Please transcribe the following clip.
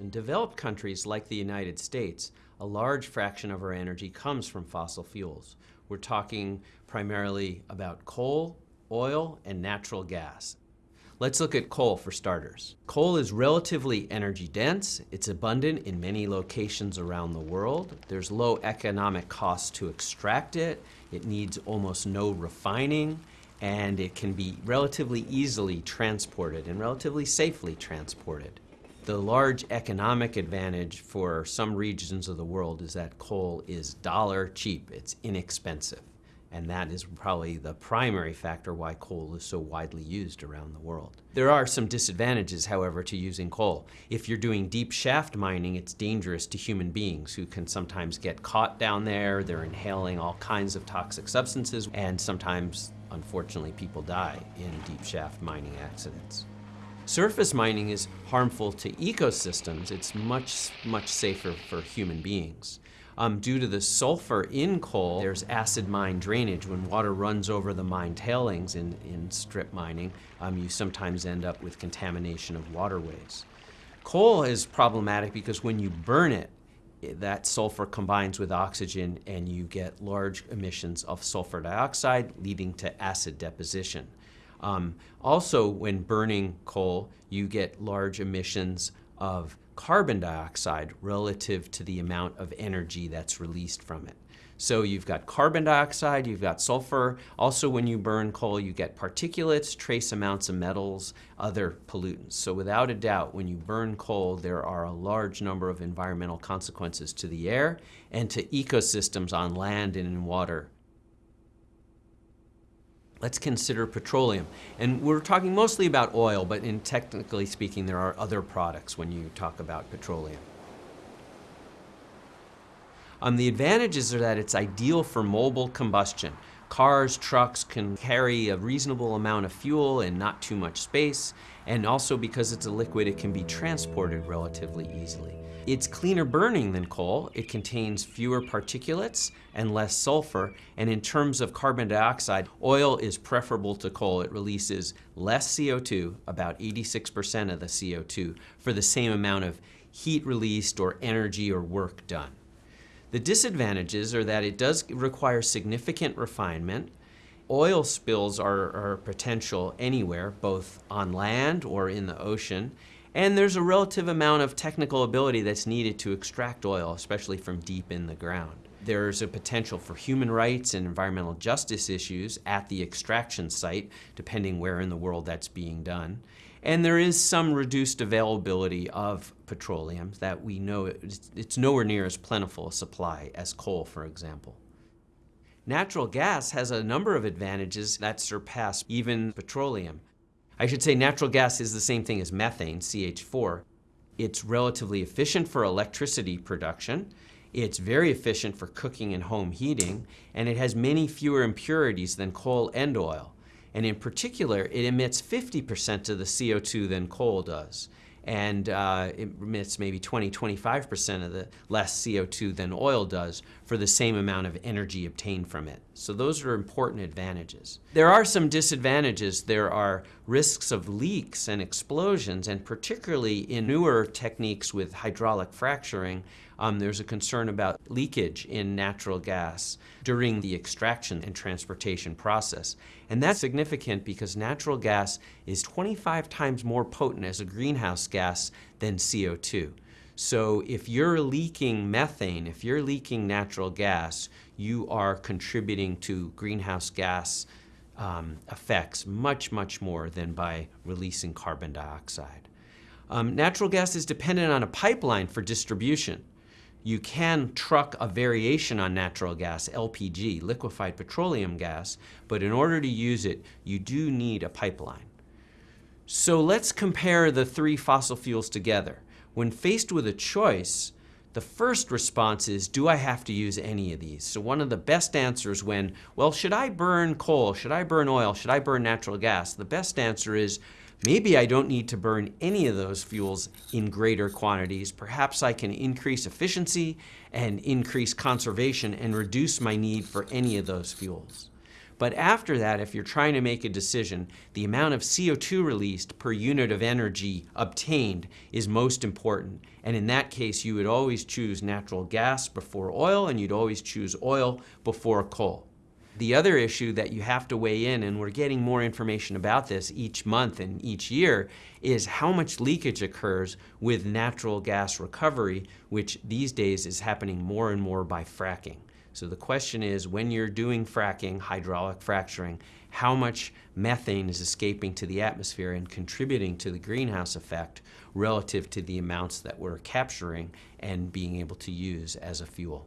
In developed countries like the United States, a large fraction of our energy comes from fossil fuels. We're talking primarily about coal, oil, and natural gas. Let's look at coal for starters. Coal is relatively energy dense. It's abundant in many locations around the world. There's low economic cost to extract it. It needs almost no refining and it can be relatively easily transported and relatively safely transported. The large economic advantage for some regions of the world is that coal is dollar cheap. It's inexpensive. And that is probably the primary factor why coal is so widely used around the world. There are some disadvantages, however, to using coal. If you're doing deep shaft mining, it's dangerous to human beings who can sometimes get caught down there. They're inhaling all kinds of toxic substances, and sometimes, unfortunately, people die in deep shaft mining accidents. Surface mining is harmful to ecosystems. It's much, much safer for human beings. Um, due to the sulfur in coal, there's acid mine drainage. When water runs over the mine tailings in, in strip mining, um, you sometimes end up with contamination of waterways. Coal is problematic because when you burn it, that sulfur combines with oxygen and you get large emissions of sulfur dioxide leading to acid deposition. Um, also, when burning coal, you get large emissions of carbon dioxide relative to the amount of energy that's released from it. So you've got carbon dioxide, you've got sulfur. Also, when you burn coal, you get particulates, trace amounts of metals, other pollutants. So without a doubt, when you burn coal, there are a large number of environmental consequences to the air and to ecosystems on land and in water Let's consider petroleum. And we're talking mostly about oil, but in technically speaking, there are other products when you talk about petroleum. Um, the advantages are that it's ideal for mobile combustion. Cars, trucks can carry a reasonable amount of fuel and not too much space, and also because it's a liquid, it can be transported relatively easily. It's cleaner burning than coal. It contains fewer particulates and less sulfur. And in terms of carbon dioxide, oil is preferable to coal. It releases less CO2, about 86% of the CO2, for the same amount of heat released or energy or work done. The disadvantages are that it does require significant refinement. Oil spills are, are potential anywhere, both on land or in the ocean. And there's a relative amount of technical ability that's needed to extract oil, especially from deep in the ground. There's a potential for human rights and environmental justice issues at the extraction site, depending where in the world that's being done. And there is some reduced availability of petroleum that we know it's, nowhere near as plentiful a supply as coal, for example. Natural gas has a number of advantages that surpass even petroleum. I should say natural gas is the same thing as methane, CH4. It's relatively efficient for electricity production. It's very efficient for cooking and home heating, and it has many fewer impurities than coal and oil. And in particular, it emits 50% of the CO2 than coal does and uh, it emits maybe 20, 25% of the less CO2 than oil does for the same amount of energy obtained from it. So those are important advantages. There are some disadvantages. There are risks of leaks and explosions, and particularly in newer techniques with hydraulic fracturing, um, there's a concern about leakage in natural gas during the extraction and transportation process. And that's significant because natural gas is 25 times more potent as a greenhouse gas than CO2. So if you're leaking methane, if you're leaking natural gas, you are contributing to greenhouse gas um, effects much, much more than by releasing carbon dioxide. Um, natural gas is dependent on a pipeline for distribution. You can truck a variation on natural gas, LPG, liquefied petroleum gas, but in order to use it, you do need a pipeline. So let's compare the three fossil fuels together. When faced with a choice, the first response is, do I have to use any of these? So one of the best answers when, well, should I burn coal? Should I burn oil? Should I burn natural gas? The best answer is, Maybe I don't need to burn any of those fuels in greater quantities. Perhaps I can increase efficiency and increase conservation and reduce my need for any of those fuels. But after that, if you're trying to make a decision, the amount of CO2 released per unit of energy obtained is most important. And in that case, you would always choose natural gas before oil, and you'd always choose oil before coal. The other issue that you have to weigh in, and we're getting more information about this each month and each year, is how much leakage occurs with natural gas recovery, which these days is happening more and more by fracking. So the question is, when you're doing fracking, hydraulic fracturing, how much methane is escaping to the atmosphere and contributing to the greenhouse effect relative to the amounts that we're capturing and being able to use as a fuel.